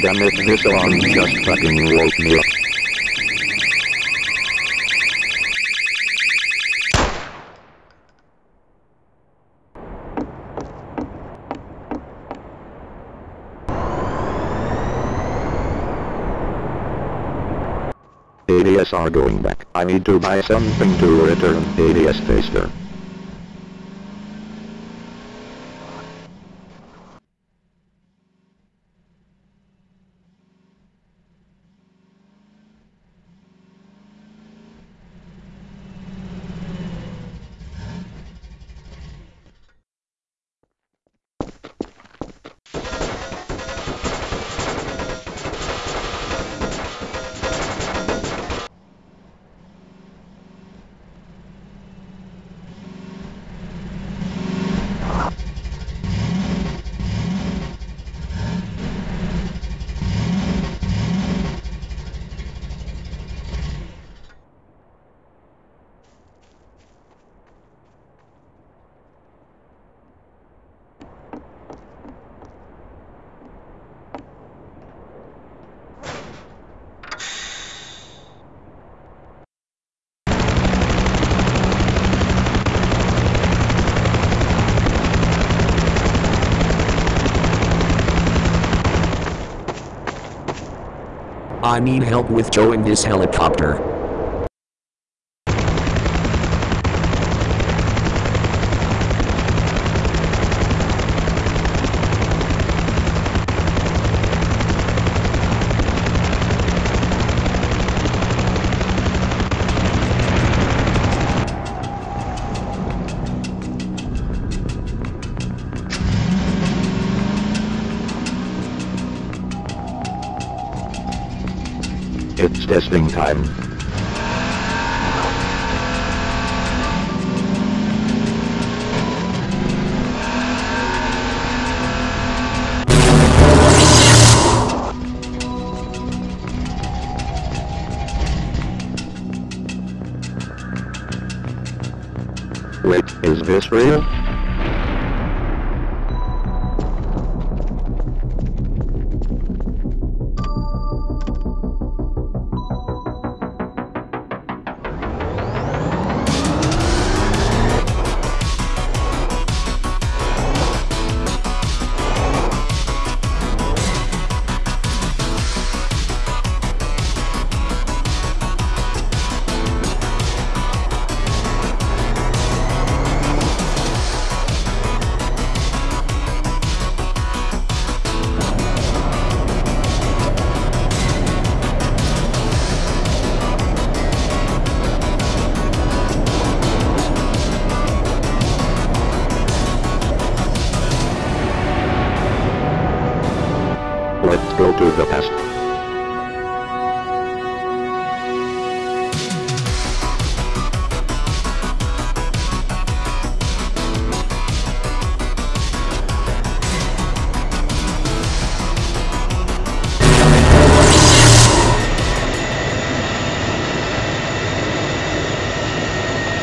damn it, this alarm just fucking woke me up. ADS are going back. I need to buy something to return ADS faster. I need help with towing this helicopter. It's testing time. Wait, is this real? Let's go to the past.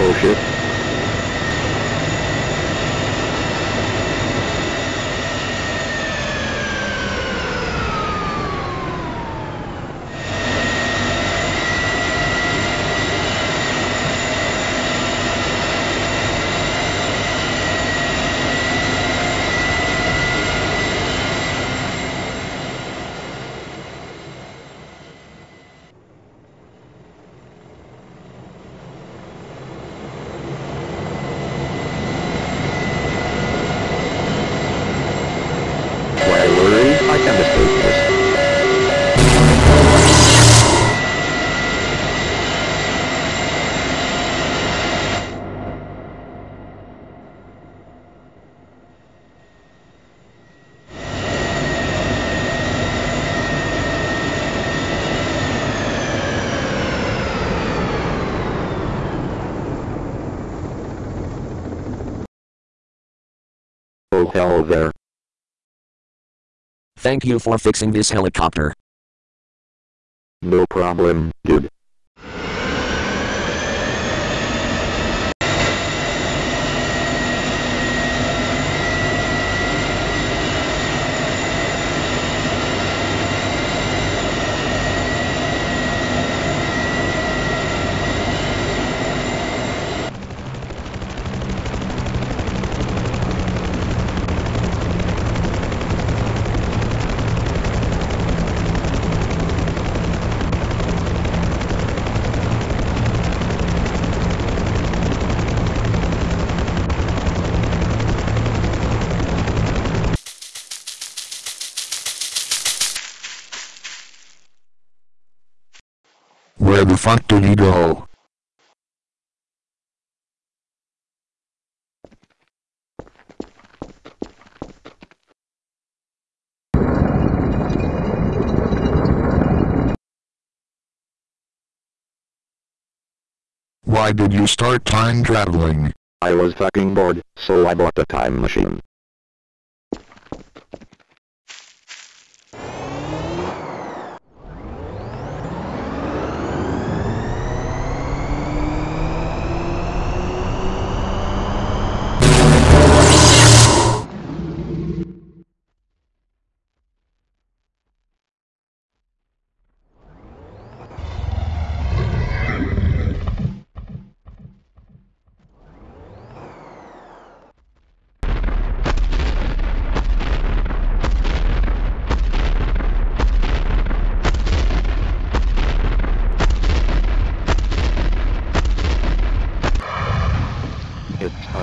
Oh shit. Why worry? I can escape this. Oh hell there. Thank you for fixing this helicopter. No problem, dude. Go? Why did you start time traveling? I was fucking bored, so I bought a time machine.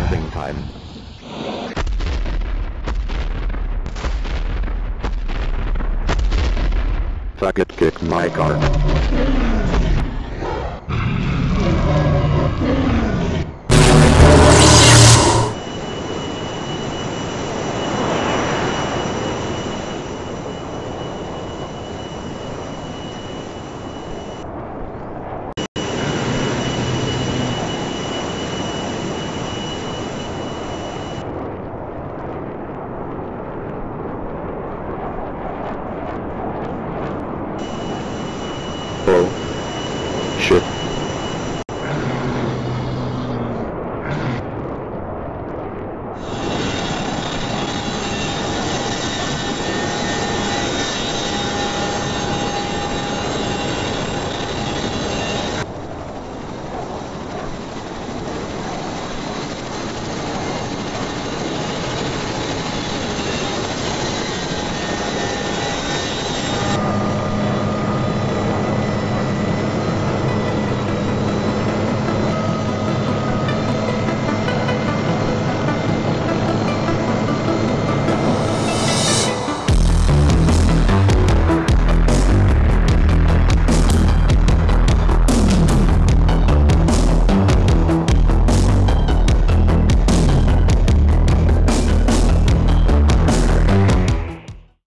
Time. Fuck it, kick my car.